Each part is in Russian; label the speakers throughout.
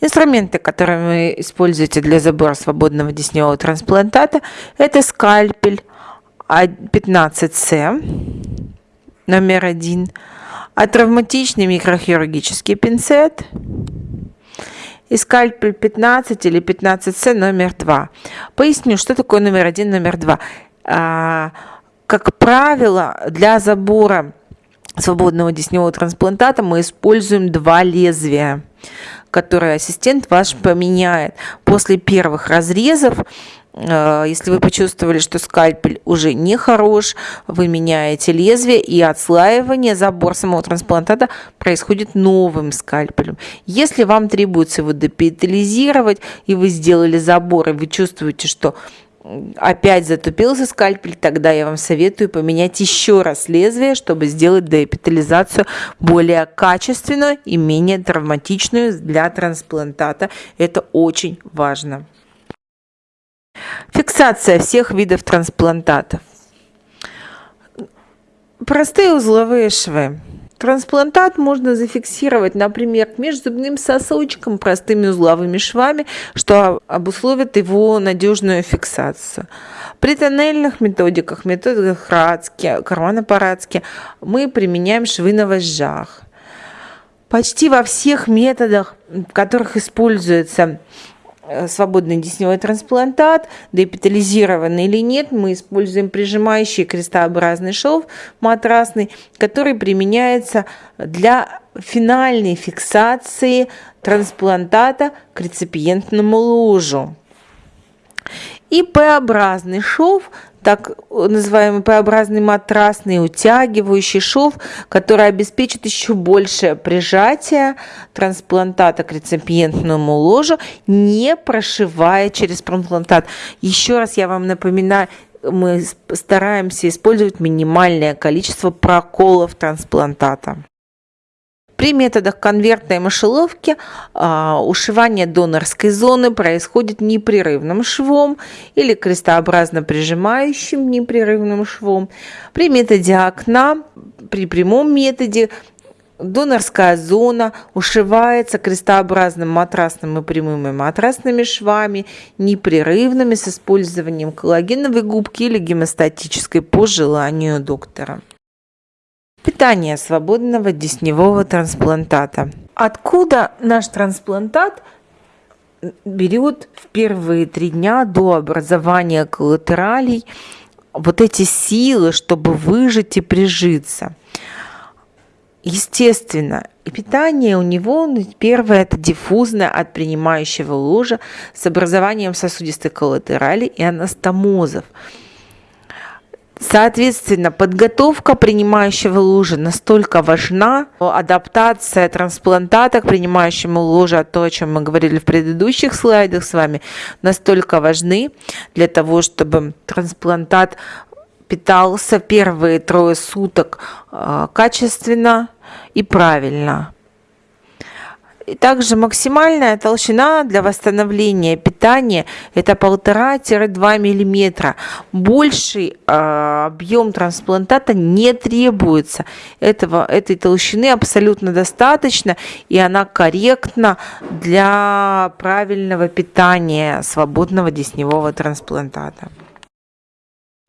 Speaker 1: Инструменты, которые вы используете для забора свободного десневого трансплантата, это скальпель 15С номер один, а травматичный микрохирургический пинцет и скальпель 15 или 15С номер 2. Поясню, что такое номер один, номер два. А, как правило, для забора свободного десневого трансплантата мы используем два лезвия, которые ассистент ваш поменяет. После первых разрезов Э, если вы почувствовали, что скальпель уже не хорош, вы меняете лезвие и отслаивание, забор самого трансплантата происходит новым скальпелем. Если вам требуется его депитализировать, и вы сделали забор, и вы чувствуете, что опять затупился скальпель, тогда я вам советую поменять еще раз лезвие, чтобы сделать деэпитализацию более качественную и менее травматичную для трансплантата. Это очень важно. Фиксация всех видов трансплантатов. Простые узловые швы. Трансплантат можно зафиксировать, например, к межзубным сосочком простыми узловыми швами, что обусловит его надежную фиксацию. При тоннельных методиках, методиках Радски, Кармана-Парадски, мы применяем швы на вожжах. Почти во всех методах, в которых используется свободный десневой трансплантат, депитализированный или нет, мы используем прижимающий крестообразный шов матрасный, который применяется для финальной фиксации трансплантата к реципиентному ложу. И П-образный шов так называемый П-образный матрасный утягивающий шов, который обеспечит еще большее прижатие трансплантата к реципиентному ложу, не прошивая через трансплантат. Еще раз я вам напоминаю, мы стараемся использовать минимальное количество проколов трансплантата. При методах конвертной мышеловки а, ушивание донорской зоны происходит непрерывным швом или крестообразно прижимающим непрерывным швом. При методе окна, при прямом методе Донорская зона ушивается крестообразным матрасным и прямыми матрасными швами, непрерывными с использованием коллагеновой губки или гемостатической по желанию доктора. Питание свободного десневого трансплантата. Откуда наш трансплантат берет в первые три дня до образования коллатералей вот эти силы, чтобы выжить и прижиться? Естественно, питание у него ну, первое это диффузное от принимающего ложа с образованием сосудистой коллатерали и анастомозов. Соответственно, подготовка принимающего лужи настолько важна, адаптация трансплантата к принимающему луже, то, о чем мы говорили в предыдущих слайдах с вами, настолько важны для того, чтобы трансплантат питался первые трое суток а, качественно и правильно. И также максимальная толщина для восстановления питания это 1,5-2 мм. Больший э, объем трансплантата не требуется. Этого, этой толщины абсолютно достаточно, и она корректна для правильного питания свободного десневого трансплантата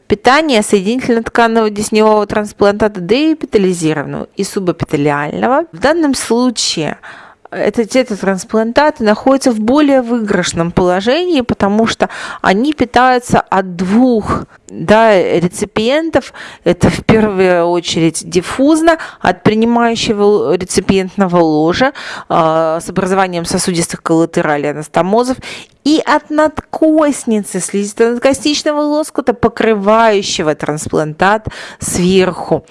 Speaker 1: питания соединительно-тканного десневого трансплантата деэпитализированного и субэпителиального. В данном случае это тетотрансплантаты находятся в более выигрышном положении, потому что они питаются от двух да, реципиентов. Это в первую очередь диффузно от принимающего реципиентного ложа э, с образованием сосудистых коллатералей анастомозов и от надкостницы слизисто-надкостичного лоскута, покрывающего трансплантат сверху.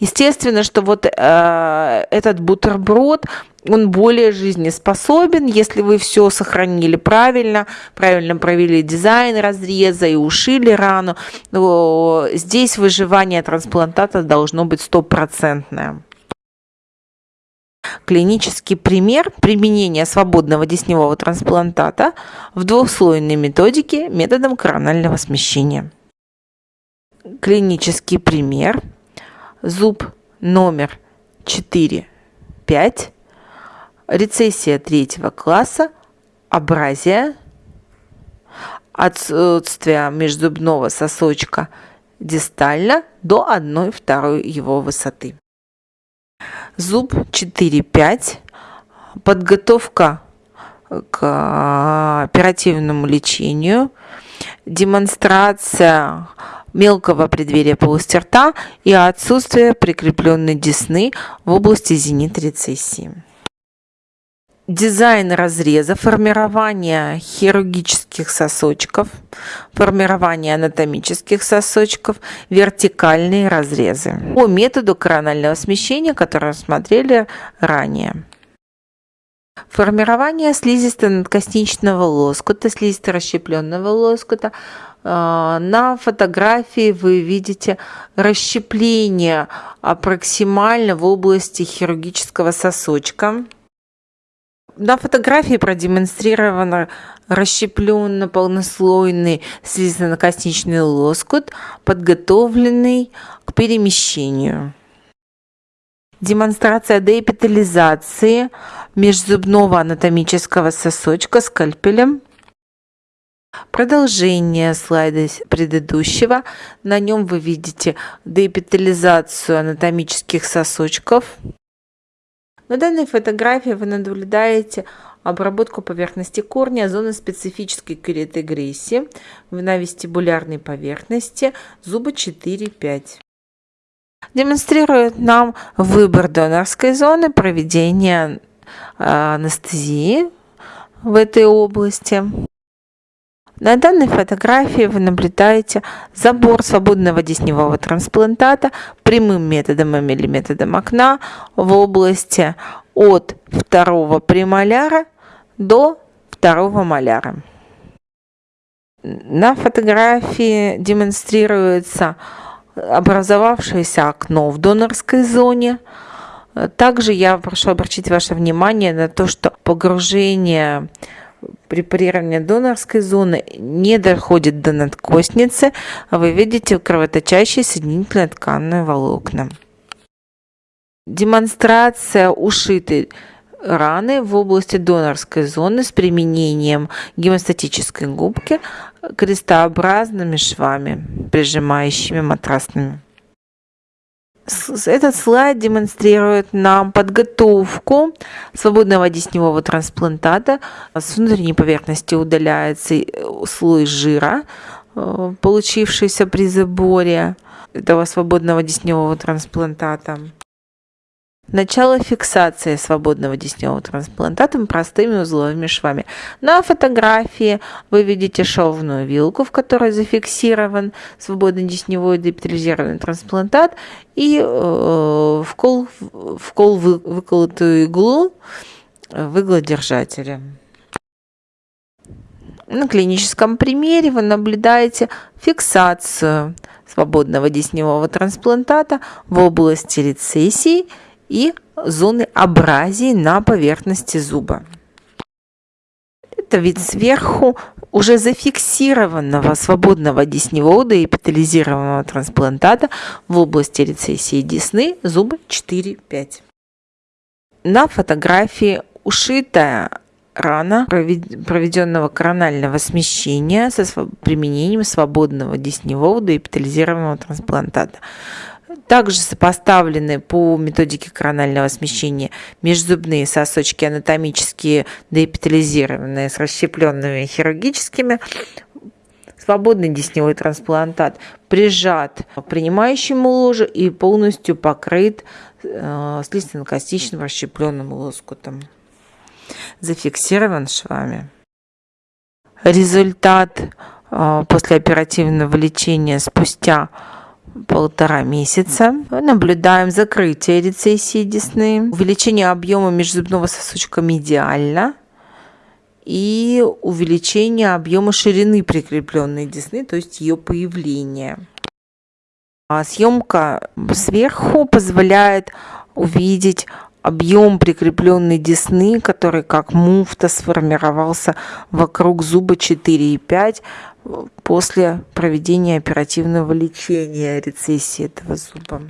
Speaker 1: Естественно, что вот э, этот бутерброд он более жизнеспособен, если вы все сохранили правильно, правильно провели дизайн разреза и ушили рану. Здесь выживание трансплантата должно быть стопроцентное. Клинический пример применения свободного десневого трансплантата в двухслойной методике методом коронального смещения. Клинический пример. Зуб номер 4, 5 рецессия третьего класса, абразия, отсутствие межзубного сосочка дистально до 1-2 его высоты. Зуб 4-5. Подготовка к оперативному лечению. Демонстрация мелкого преддверия полости рта и отсутствие прикрепленной десны в области зенит-рецессии дизайн разреза, формирование хирургических сосочков, формирование анатомических сосочков, вертикальные разрезы по методу коронального смещения, который рассмотрели ранее. Формирование слизисто-надкосничного лоскута, слизисто-расщепленного лоскута. А, на фотографии вы видите расщепление проксимально в области хирургического сосочка. На фотографии продемонстрировано расщепленно полнослойный слизно-косничный лоскут, подготовленный к перемещению. Демонстрация деэпитализации межзубного анатомического сосочка скальпелем. Продолжение слайда предыдущего. На нем вы видите деэпитализацию анатомических сосочков. На данной фотографии вы наблюдаете обработку поверхности корня, зоны специфической кератогрессии на вестибулярной поверхности, зуба 4-5. Демонстрирует нам выбор донорской зоны, проведение а, анестезии в этой области. На данной фотографии вы наблюдаете забор свободного десневого трансплантата прямым методом или методом окна в области от второго премоляра до второго моляра. На фотографии демонстрируется образовавшееся окно в донорской зоне. Также я прошу обратить ваше внимание на то, что погружение препарирование донорской зоны не доходит до надкостницы, а вы видите кровоточащие соединительно тканные волокна. Демонстрация ушитой раны в области донорской зоны с применением гемостатической губки крестообразными швами, прижимающими матрасными. Этот слайд демонстрирует нам подготовку свободного десневого трансплантата. С внутренней поверхности удаляется э, слой жира, э, получившийся при заборе этого свободного десневого трансплантата. Начало фиксации свободного десневого трансплантата простыми узловыми швами. На фотографии вы видите шовную вилку, в которой зафиксирован свободный десневой депитализированный трансплантат и э, вкол, вкол вы, выколотую иглу в иглодержателе. На клиническом примере вы наблюдаете фиксацию свободного десневого трансплантата в области рецессии – и зоны абразии на поверхности зуба. Это вид сверху уже зафиксированного свободного десневода и эпитализированного трансплантата в области рецессии десны зуба 4-5. На фотографии ушитая рана проведенного коронального смещения со применением свободного десневого и эпитализированного трансплантата также сопоставлены по методике коронального смещения межзубные сосочки анатомические деэпитализированные с расщепленными хирургическими, свободный десневой трансплантат прижат принимающему ложу и полностью покрыт э, слизистно-костичным расщепленным лоскутом. Зафиксирован швами. Результат э, после оперативного лечения спустя полтора месяца. Наблюдаем закрытие рецессии десны, увеличение объема межзубного сосочка медиально и увеличение объема ширины прикрепленной десны, то есть ее появление. А съемка сверху позволяет увидеть объем прикрепленной десны, который как муфта сформировался вокруг зуба 4,5 после проведения оперативного лечения рецессии этого зуба.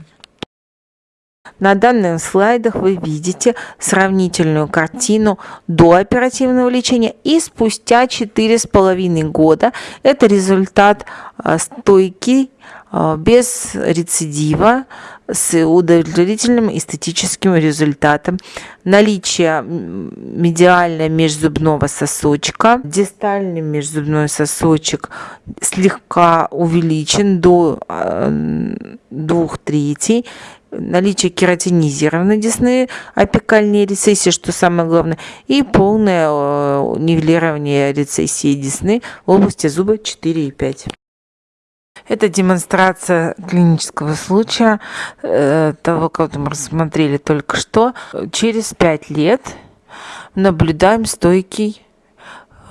Speaker 1: На данных слайдах вы видите сравнительную картину до оперативного лечения и спустя 4,5 года. Это результат а, стойки а, без рецидива с удовлетворительным эстетическим результатом. Наличие медиально межзубного сосочка, дистальный межзубной сосочек слегка увеличен до а, двух третей наличие кератинизированной десны, апикальной рецессии, что самое главное, и полное э, нивелирование рецессии десны в области зуба 4 и 5. Это демонстрация клинического случая э, того, кого мы рассмотрели только что. Через 5 лет наблюдаем стойкий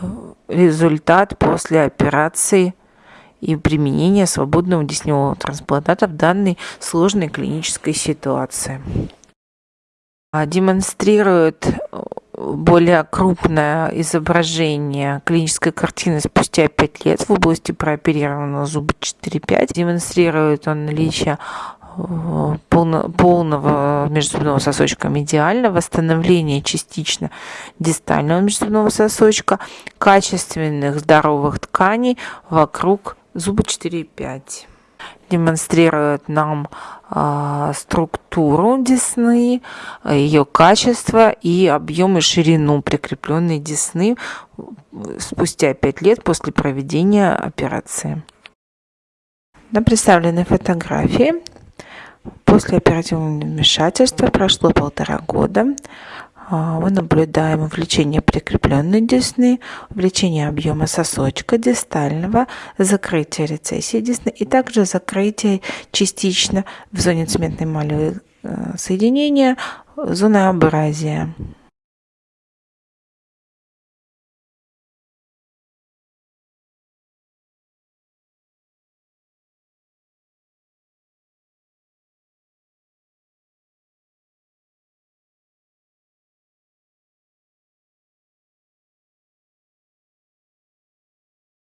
Speaker 1: э, результат после операции и применения свободного десневого трансплантата в данной сложной клинической ситуации. А, демонстрирует более крупное изображение клинической картины спустя 5 лет в области прооперированного зуба 4-5. Демонстрирует он наличие э, полно, полного межзубного сосочка медиально, восстановление частично дистального межзубного сосочка, качественных здоровых тканей вокруг зуба 4,5 демонстрирует нам э, структуру десны, ее качество и объем и ширину прикрепленной десны спустя 5 лет после проведения операции. На представленной фотографии после оперативного вмешательства прошло полтора года. А, мы наблюдаем увеличение прикрепленной десны, увеличение объема сосочка дистального, закрытие рецессии десны и также закрытие частично в зоне цементной эмалевой э, соединения зоны абразия.